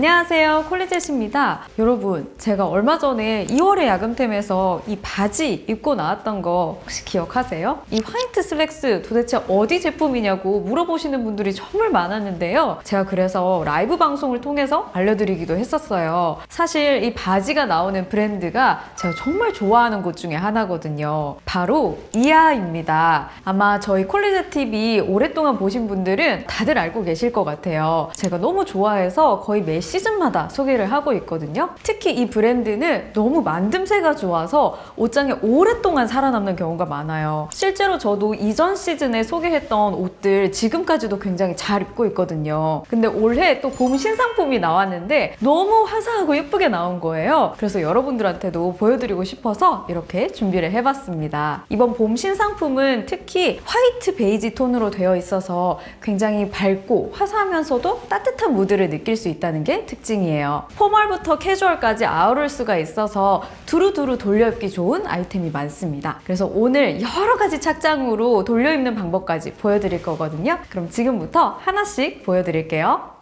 안녕하세요. 콜리젯입니다. 여러분 제가 얼마 전에 2월의 야금템에서 이 바지 입고 나왔던 거 혹시 기억하세요? 이 화이트 슬랙스 도대체 어디 제품이냐고 물어보시는 분들이 정말 많았는데요. 제가 그래서 라이브 방송을 통해서 알려드리기도 했었어요. 사실 이 바지가 나오는 브랜드가 제가 정말 좋아하는 곳 중에 하나거든요. 바로 이하입니다. 아마 저희 콜리젯 TV 오랫동안 보신 분들은 다들 알고 계실 것 같아요. 제가 너무 좋아해서 거의 매 시즌마다 소개를 하고 있거든요. 특히 이 브랜드는 너무 만듦새가 좋아서 옷장에 오랫동안 살아남는 경우가 많아요. 실제로 저도 이전 시즌에 소개했던 옷들 지금까지도 굉장히 잘 입고 있거든요. 근데 올해 또 봄 신상품이 나왔는데 너무 화사하고 예쁘게 나온 거예요. 그래서 여러분들한테도 보여드리고 싶어서 이렇게 준비를 해봤습니다. 이번 봄 신상품은 특히 화이트 베이지 톤으로 되어 있어서 굉장히 밝고 화사하면서도 따뜻한 무드를 느낄 수 있다는 게 특징이에요. 포멀부터 캐주얼까지 아우를 수가 있어서 두루두루 돌려입기 좋은 아이템이 많습니다. 그래서 오늘 여러 가지 착장으로 돌려입는 방법까지 보여드릴 거거든요. 그럼 지금부터 하나씩 보여드릴게요.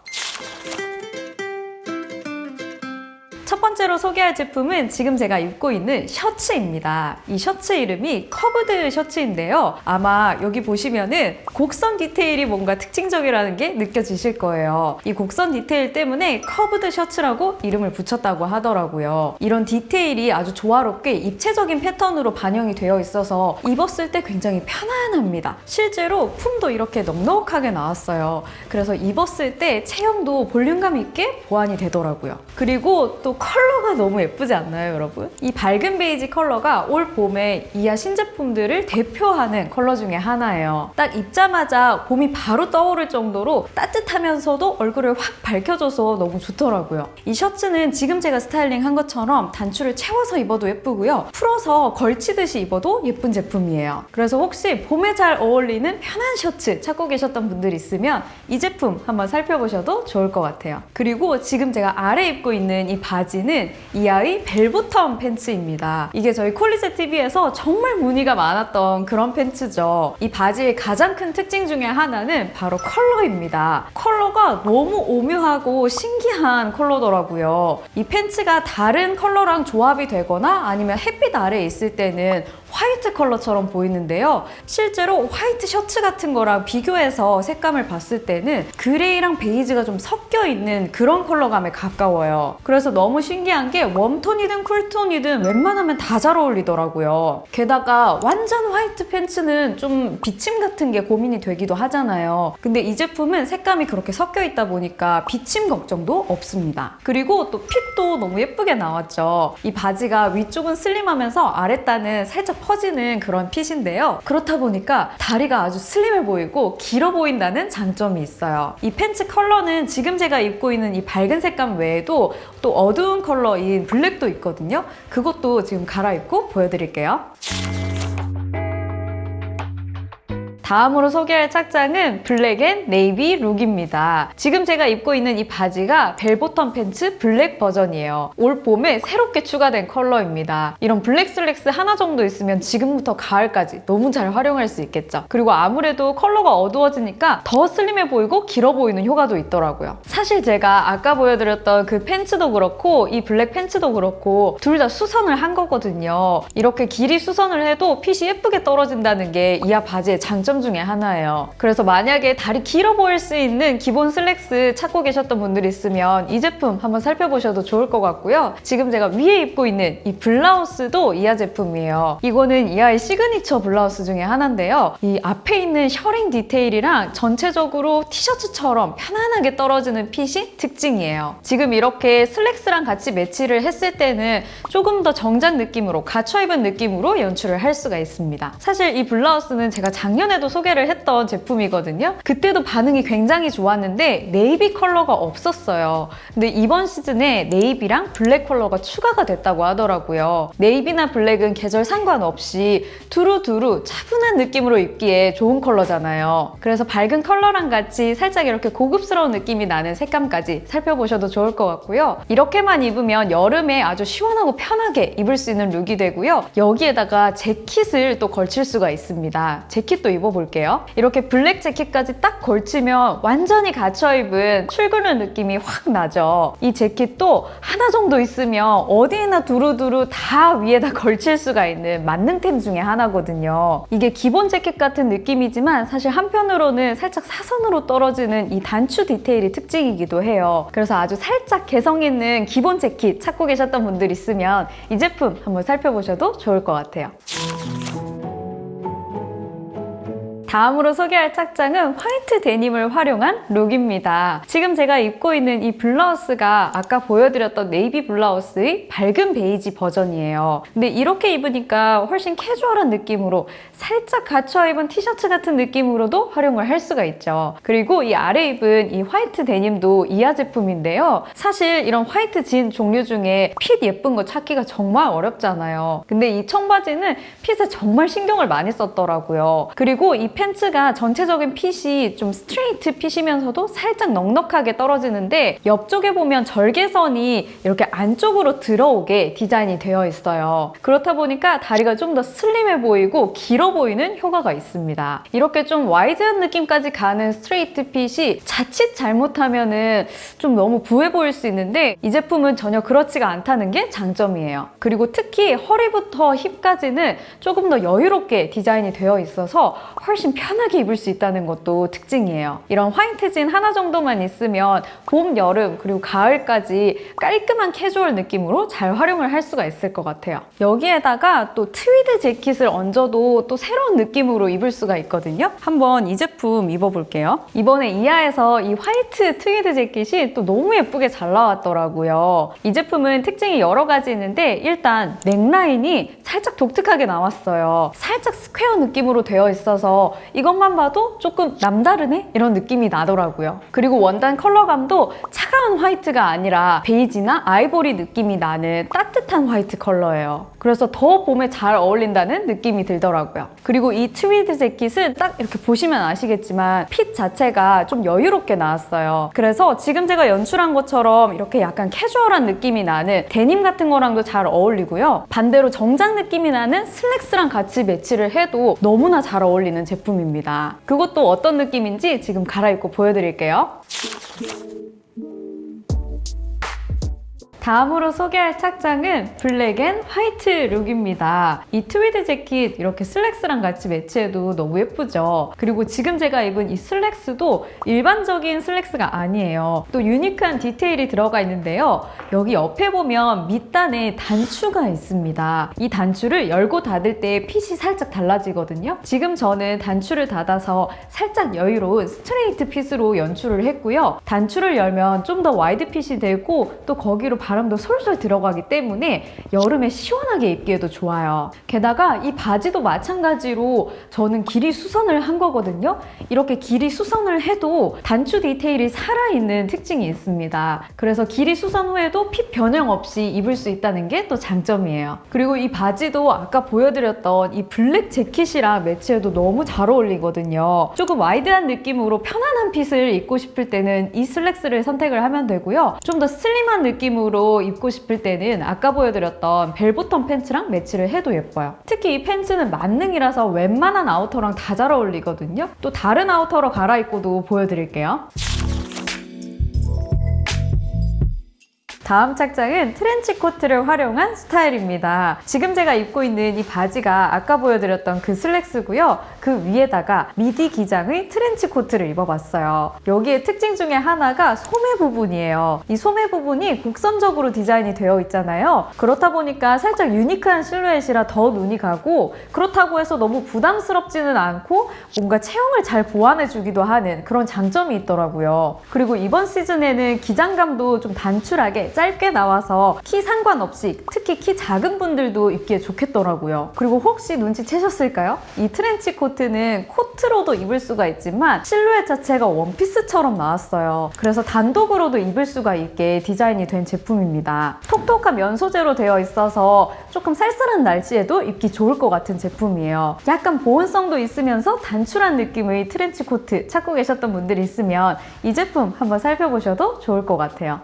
첫 번째로 소개할 제품은 지금 제가 입고 있는 셔츠입니다. 이 셔츠 이름이 curved 셔츠인데요. 아마 여기 보시면은 곡선 디테일이 뭔가 특징적이라는 게 느껴지실 거예요. 이 곡선 디테일 때문에 curved 셔츠라고 이름을 붙였다고 하더라고요. 이런 디테일이 아주 조화롭게 입체적인 패턴으로 반영이 되어 있어서 입었을 때 굉장히 편안합니다. 실제로 품도 이렇게 넉넉하게 나왔어요. 그래서 입었을 때 체형도 볼륨감 있게 보완이 되더라고요. 그리고 또 컬러가 너무 예쁘지 않나요, 여러분? 이 밝은 베이지 컬러가 올 봄에 이하 신제품들을 대표하는 컬러 중에 하나예요. 딱 입자마자 봄이 바로 떠오를 정도로 따뜻하면서도 얼굴을 확 밝혀줘서 너무 좋더라고요. 이 셔츠는 지금 제가 스타일링 한 것처럼 단추를 채워서 입어도 예쁘고요. 풀어서 걸치듯이 입어도 예쁜 제품이에요. 그래서 혹시 봄에 잘 어울리는 편한 셔츠 찾고 계셨던 분들 있으면 이 제품 한번 살펴보셔도 좋을 것 같아요. 그리고 지금 제가 아래 입고 있는 이 바지 바지는 이하의 벨보텀 팬츠입니다. 이게 저희 콜리제 TV에서 정말 문의가 많았던 그런 팬츠죠. 이 바지의 가장 큰 특징 중에 하나는 바로 컬러입니다. 컬러가 너무 오묘하고 신기한 컬러더라고요. 이 팬츠가 다른 컬러랑 조합이 되거나 아니면 햇빛 아래에 있을 때는 화이트 컬러처럼 보이는데요. 실제로 화이트 셔츠 같은 거랑 비교해서 색감을 봤을 때는 그레이랑 베이지가 좀 섞여 있는 그런 컬러감에 가까워요. 그래서 너무 신기한 게 웜톤이든 쿨톤이든 웬만하면 다 잘 어울리더라고요. 게다가 완전 화이트 팬츠는 좀 비침 같은 게 고민이 되기도 하잖아요. 근데 이 제품은 색감이 그렇게 섞여 있다 보니까 비침 걱정도 없습니다. 그리고 또 핏도 너무 예쁘게 나왔죠. 이 바지가 위쪽은 슬림하면서 아랫단은 살짝 퍼지는 그런 핏인데요. 그렇다 보니까 다리가 아주 슬림해 보이고 길어 보인다는 장점이 있어요. 이 팬츠 컬러는 지금 제가 입고 있는 이 밝은 색감 외에도 또 어두운 컬러인 블랙도 있거든요. 그것도 지금 갈아입고 보여드릴게요. 다음으로 소개할 착장은 블랙 앤 네이비 룩입니다. 지금 제가 입고 있는 이 바지가 벨보텀 팬츠 블랙 버전이에요. 올 봄에 새롭게 추가된 컬러입니다. 이런 블랙 슬랙스 하나 정도 있으면 지금부터 가을까지 너무 잘 활용할 수 있겠죠. 그리고 아무래도 컬러가 어두워지니까 더 슬림해 보이고 길어 보이는 효과도 있더라고요. 사실 제가 아까 보여드렸던 그 팬츠도 그렇고 이 블랙 팬츠도 그렇고 둘 다 수선을 한 거거든요. 이렇게 길이 수선을 해도 핏이 예쁘게 떨어진다는 게 이하 바지의 장점 장점 중에 하나예요. 그래서 만약에 다리 길어 보일 수 있는 기본 슬랙스 찾고 계셨던 분들 있으면 이 제품 한번 살펴보셔도 좋을 것 같고요. 지금 제가 위에 입고 있는 이 블라우스도 이하 제품이에요. 이거는 이하의 시그니처 블라우스 중에 하나인데요. 이 앞에 있는 셔링 디테일이랑 전체적으로 티셔츠처럼 편안하게 떨어지는 핏이 특징이에요. 지금 이렇게 슬랙스랑 같이 매치를 했을 때는 조금 더 정장 느낌으로 갖춰 입은 느낌으로 연출을 할 수가 있습니다. 사실 이 블라우스는 제가 작년에도 소개를 했던 제품이거든요. 그때도 반응이 굉장히 좋았는데 네이비 컬러가 없었어요. 근데 이번 시즌에 네이비랑 블랙 컬러가 추가가 됐다고 하더라고요. 네이비나 블랙은 계절 상관없이 두루두루 차분한 느낌으로 입기에 좋은 컬러잖아요. 그래서 밝은 컬러랑 같이 살짝 이렇게 고급스러운 느낌이 나는 색감까지 살펴보셔도 좋을 것 같고요. 이렇게만 입으면 여름에 아주 시원하고 편하게 입을 수 있는 룩이 되고요. 여기에다가 재킷을 또 걸칠 수가 있습니다. 재킷도 입어보세요. 입어볼게요. 이렇게 블랙 재킷까지 딱 걸치면 완전히 갖춰입은 출근룩 느낌이 확 나죠. 이 재킷도 하나 정도 있으면 어디에나 두루두루 다 위에다 걸칠 수가 있는 만능템 중에 하나거든요. 이게 기본 재킷 같은 느낌이지만 사실 한편으로는 살짝 사선으로 떨어지는 이 단추 디테일이 특징이기도 해요. 그래서 아주 살짝 개성 있는 기본 재킷 찾고 계셨던 분들 있으면 이 제품 한번 살펴보셔도 좋을 것 같아요. 다음으로 소개할 착장은 화이트 데님을 활용한 룩입니다. 지금 제가 입고 있는 이 블라우스가 아까 보여드렸던 네이비 블라우스의 밝은 베이지 버전이에요. 근데 이렇게 입으니까 훨씬 캐주얼한 느낌으로 살짝 갖춰 입은 티셔츠 같은 느낌으로도 활용을 할 수가 있죠. 그리고 이 아래 입은 이 화이트 데님도 이하 제품인데요. 사실 이런 화이트 진 종류 중에 핏 예쁜 거 찾기가 정말 어렵잖아요. 근데 이 청바지는 핏에 정말 신경을 많이 썼더라고요. 그리고 이 팬츠가 전체적인 핏이 좀 스트레이트 핏이면서도 살짝 넉넉하게 떨어지는데 옆쪽에 보면 절개선이 이렇게 안쪽으로 들어오게 디자인이 되어 있어요. 그렇다 보니까 다리가 좀 더 슬림해 보이고 길어 보이는 효과가 있습니다. 이렇게 좀 와이드한 느낌까지 가는 스트레이트 핏이 자칫 잘못하면 은 좀 너무 부해 보일 수 있는데 이 제품은 전혀 그렇지가 않다는 게 장점이에요. 그리고 특히 허리부터 힙까지는 조금 더 여유롭게 디자인이 되어 있어서 훨씬 편하게 입을 수 있다는 것도 특징이에요. 이런 화이트 진 하나 정도만 있으면 봄, 여름, 그리고 가을까지 깔끔한 캐주얼 느낌으로 잘 활용을 할 수가 있을 것 같아요. 여기에다가 또 트위드 재킷을 얹어도 또 새로운 느낌으로 입을 수가 있거든요. 한번 이 제품 입어볼게요. 이번에 이하에서 이 화이트 트위드 재킷이 또 너무 예쁘게 잘 나왔더라고요. 이 제품은 특징이 여러 가지 있는데 일단 넥라인이 살짝 독특하게 나왔어요. 살짝 스퀘어 느낌으로 되어 있어서 이것만 봐도 조금 남다르네? 이런 느낌이 나더라고요. 그리고 원단 컬러감도 차가운 화이트가 아니라 베이지나 아이보리 느낌이 나는 따뜻한 화이트 컬러예요. 그래서 더 봄에 잘 어울린다는 느낌이 들더라고요. 그리고 이 트위드 재킷은 딱 이렇게 보시면 아시겠지만 핏 자체가 좀 여유롭게 나왔어요. 그래서 지금 제가 연출한 것처럼 이렇게 약간 캐주얼한 느낌이 나는 데님 같은 거랑도 잘 어울리고요. 반대로 정장 느낌이 나는 슬랙스랑 같이 매치를 해도 너무나 잘 어울리는 제품입니다. 그것도 어떤 느낌인지 지금 갈아입고 보여드릴게요. 다음으로 소개할 착장은 블랙 앤 화이트 룩입니다. 이 트위드 재킷 이렇게 슬랙스랑 같이 매치해도 너무 예쁘죠? 그리고 지금 제가 입은 이 슬랙스도 일반적인 슬랙스가 아니에요. 또 유니크한 디테일이 들어가 있는데요. 여기 옆에 보면 밑단에 단추가 있습니다. 이 단추를 열고 닫을 때 핏이 살짝 달라지거든요. 지금 저는 단추를 닫아서 살짝 여유로운 스트레이트 핏으로 연출을 했고요. 단추를 열면 좀 더 와이드 핏이 되고 또 거기로 바람도 솔솔 들어가기 때문에 여름에 시원하게 입기에도 좋아요. 게다가 이 바지도 마찬가지로 저는 길이 수선을 한 거거든요. 이렇게 길이 수선을 해도 단추 디테일이 살아있는 특징이 있습니다. 그래서 길이 수선 후에도 핏 변형 없이 입을 수 있다는 게 또 장점이에요. 그리고 이 바지도 아까 보여드렸던 이 블랙 재킷이랑 매치해도 너무 잘 어울리거든요. 조금 와이드한 느낌으로 편안한 핏을 입고 싶을 때는 이 슬랙스를 선택을 하면 되고요. 좀 더 슬림한 느낌으로 입고 싶을 때는 아까 보여드렸던 벨보텀 팬츠랑 매치를 해도 예뻐요. 특히 이 팬츠는 만능이라서 웬만한 아우터랑 다 잘 어울리거든요. 또 다른 아우터로 갈아입고도 보여드릴게요. 다음 착장은 트렌치 코트를 활용한 스타일입니다. 지금 제가 입고 있는 이 바지가 아까 보여드렸던 그 슬랙스고요. 그 위에다가 미디 기장의 트렌치 코트를 입어봤어요. 여기에 특징 중에 하나가 소매 부분이에요. 이 소매 부분이 곡선적으로 디자인이 되어 있잖아요. 그렇다 보니까 살짝 유니크한 실루엣이라 더 눈이 가고 그렇다고 해서 너무 부담스럽지는 않고 뭔가 체형을 잘 보완해주기도 하는 그런 장점이 있더라고요. 그리고 이번 시즌에는 기장감도 좀 단출하게 짧게 나와서 키 상관없이 특히 키 작은 분들도 입기에 좋겠더라고요. 그리고 혹시 눈치채셨을까요? 이 트렌치 코트는 코트로도 입을 수가 있지만 실루엣 자체가 원피스처럼 나왔어요. 그래서 단독으로도 입을 수가 있게 디자인이 된 제품입니다. 톡톡한 면 소재로 되어 있어서 조금 쌀쌀한 날씨에도 입기 좋을 것 같은 제품이에요. 약간 보온성도 있으면서 단출한 느낌의 트렌치 코트 찾고 계셨던 분들이 있으면 이 제품 한번 살펴보셔도 좋을 것 같아요.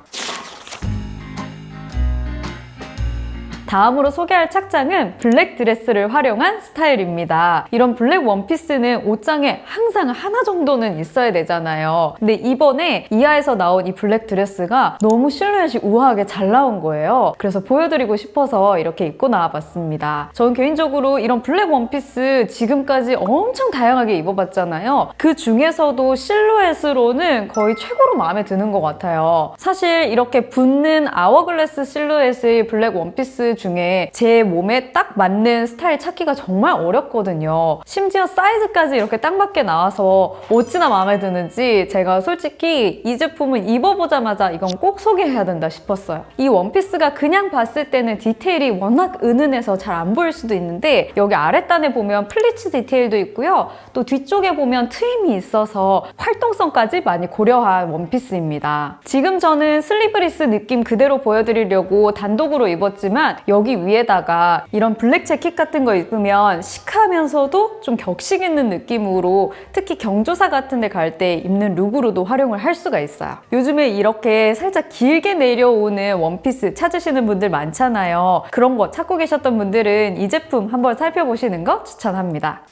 다음으로 소개할 착장은 블랙 드레스를 활용한 스타일입니다. 이런 블랙 원피스는 옷장에 항상 하나 정도는 있어야 되잖아요. 근데 이번에 이하에서 나온 이 블랙 드레스가 너무 실루엣이 우아하게 잘 나온 거예요. 그래서 보여드리고 싶어서 이렇게 입고 나와봤습니다. 저는 개인적으로 이런 블랙 원피스 지금까지 엄청 다양하게 입어봤잖아요. 그 중에서도 실루엣으로는 거의 최고로 마음에 드는 것 같아요. 사실 이렇게 붙는 아워글래스 실루엣의 블랙 원피스 중에 제 몸에 딱 맞는 스타일 찾기가 정말 어렵거든요. 심지어 사이즈까지 이렇게 딱 맞게 나와서 어찌나 마음에 드는지 제가 솔직히 이 제품을 입어보자마자 이건 꼭 소개해야 된다 싶었어요. 이 원피스가 그냥 봤을 때는 디테일이 워낙 은은해서 잘 안 보일 수도 있는데 여기 아랫단에 보면 플리츠 디테일도 있고요. 또 뒤쪽에 보면 트임이 있어서 활동성까지 많이 고려한 원피스입니다. 지금 저는 슬리브리스 느낌 그대로 보여드리려고 단독으로 입었지만 여기 위에다가 이런 블랙 재킷 같은 거 입으면 시크하면서도 좀 격식 있는 느낌으로 특히 경조사 같은 데 갈 때 입는 룩으로도 활용을 할 수가 있어요. 요즘에 이렇게 살짝 길게 내려오는 원피스 찾으시는 분들 많잖아요. 그런 거 찾고 계셨던 분들은 이 제품 한번 살펴보시는 거 추천합니다.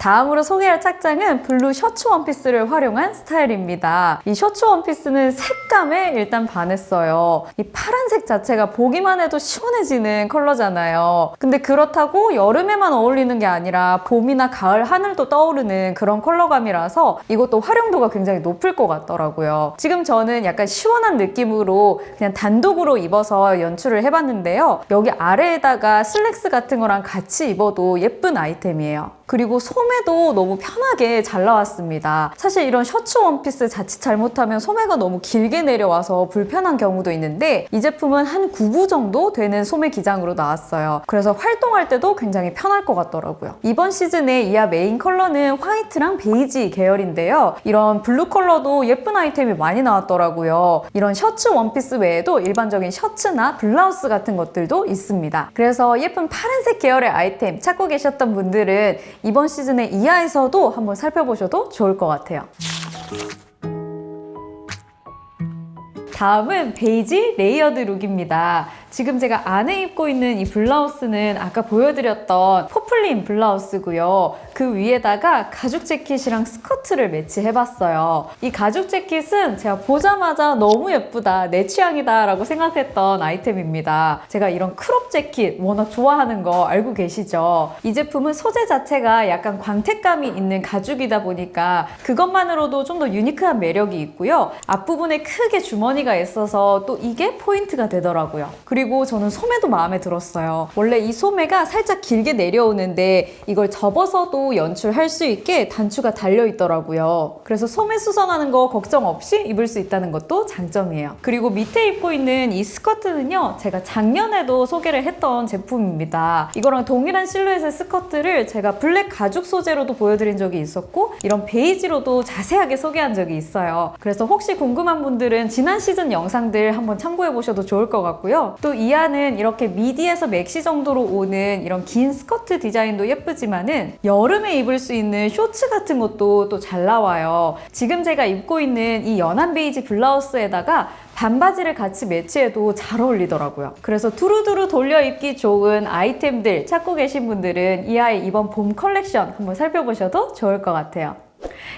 다음으로 소개할 착장은 블루 셔츠 원피스를 활용한 스타일입니다. 이 셔츠 원피스는 색감에 일단 반했어요. 이 파란색 자체가 보기만 해도 시원해지는 컬러잖아요. 근데 그렇다고 여름에만 어울리는 게 아니라 봄이나 가을 하늘도 떠오르는 그런 컬러감이라서 이것도 활용도가 굉장히 높을 것 같더라고요. 지금 저는 약간 시원한 느낌으로 그냥 단독으로 입어서 연출을 해봤는데요. 여기 아래에다가 슬랙스 같은 거랑 같이 입어도 예쁜 아이템이에요. 그리고 소매도 너무 편하게 잘 나왔습니다. 사실 이런 셔츠 원피스 자칫 잘못하면 소매가 너무 길게 내려와서 불편한 경우도 있는데 이 제품은 한 9부 정도 되는 소매 기장으로 나왔어요. 그래서 활동할 때도 굉장히 편할 것 같더라고요. 이번 시즌에 이하 메인 컬러는 화이트랑 베이지 계열인데요. 이런 블루 컬러도 예쁜 아이템이 많이 나왔더라고요. 이런 셔츠 원피스 외에도 일반적인 셔츠나 블라우스 같은 것들도 있습니다. 그래서 예쁜 파란색 계열의 아이템 찾고 계셨던 분들은 이번 시즌에 이하에서도 한번 살펴보셔도 좋을 것 같아요. 다음은 베이지 레이어드 룩입니다. 지금 제가 안에 입고 있는 이 블라우스는 아까 보여드렸던 포플린 블라우스고요. 그 위에다가 가죽 재킷이랑 스커트를 매치해봤어요. 이 가죽 재킷은 제가 보자마자 너무 예쁘다, 내 취향이다 라고 생각했던 아이템입니다. 제가 이런 크롭 재킷 워낙 좋아하는 거 알고 계시죠? 이 제품은 소재 자체가 약간 광택감이 있는 가죽이다 보니까 그것만으로도 좀 더 유니크한 매력이 있고요. 앞부분에 크게 주머니가 있어서 또 이게 포인트가 되더라고요. 그리고 저는 소매도 마음에 들었어요. 원래 이 소매가 살짝 길게 내려오는데 이걸 접어서도 연출할 수 있게 단추가 달려 있더라고요. 그래서 소매 수선하는 거 걱정 없이 입을 수 있다는 것도 장점이에요. 그리고 밑에 입고 있는 이 스커트는요. 제가 작년에도 소개를 했던 제품입니다. 이거랑 동일한 실루엣의 스커트를 제가 블랙 가죽 소재로도 보여드린 적이 있었고 이런 베이지로도 자세하게 소개한 적이 있어요. 그래서 혹시 궁금한 분들은 지난 시즌 영상들 한번 참고해 보셔도 좋을 것 같고요. 또이 안은 이렇게 미디에서 맥시 정도로 오는 이런 긴 스커트 디자인도 예쁘지만은 여름에 입을 수 있는 쇼츠 같은 것도 또 잘 나와요. 지금 제가 입고 있는 이 연한 베이지 블라우스에다가 반바지를 같이 매치해도 잘 어울리더라고요. 그래서 두루두루 돌려 입기 좋은 아이템들 찾고 계신 분들은 이 아이 이번 봄 컬렉션 한번 살펴보셔도 좋을 것 같아요.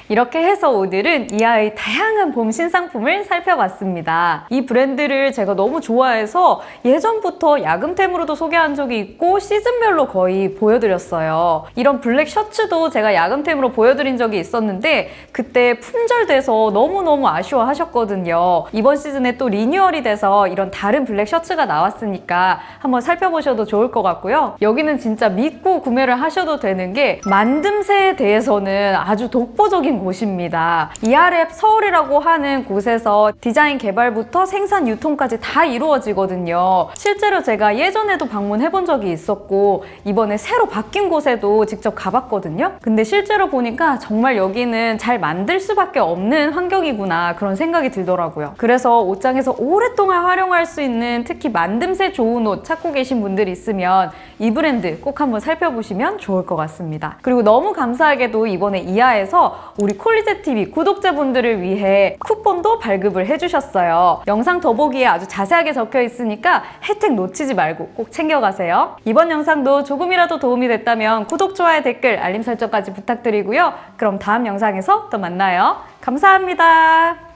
이렇게 해서 오늘은 이하의 다양한 봄 신상품을 살펴봤습니다. 이 브랜드를 제가 너무 좋아해서 예전부터 야금템으로도 소개한 적이 있고 시즌별로 거의 보여드렸어요. 이런 블랙 셔츠도 제가 야금템으로 보여드린 적이 있었는데 그때 품절돼서 너무너무 아쉬워하셨거든요. 이번 시즌에 또 리뉴얼이 돼서 이런 다른 블랙 셔츠가 나왔으니까 한번 살펴보셔도 좋을 것 같고요. 여기는 진짜 믿고 구매를 하셔도 되는 게 만듦새에 대해서는 아주 독보 적인 곳입니다. 이아랩 서울이라고 하는 곳에서 디자인 개발부터 생산 유통까지 다 이루어지거든요. 실제로 제가 예전에도 방문해 본 적이 있었고 이번에 새로 바뀐 곳에도 직접 가봤거든요. 근데 실제로 보니까 정말 여기는 잘 만들 수밖에 없는 환경이구나 그런 생각이 들더라고요. 그래서 옷장에서 오랫동안 활용할 수 있는 특히 만듦새 좋은 옷 찾고 계신 분들 있으면 이 브랜드 꼭 한번 살펴보시면 좋을 것 같습니다. 그리고 너무 감사하게도 이번에 이하에서 우리 콜리제TV 구독자분들을 위해 쿠폰도 발급을 해주셨어요. 영상 더보기에 아주 자세하게 적혀 있으니까 혜택 놓치지 말고 꼭 챙겨가세요. 이번 영상도 조금이라도 도움이 됐다면 구독, 좋아요, 댓글, 알림 설정까지 부탁드리고요. 그럼 다음 영상에서 또 만나요. 감사합니다.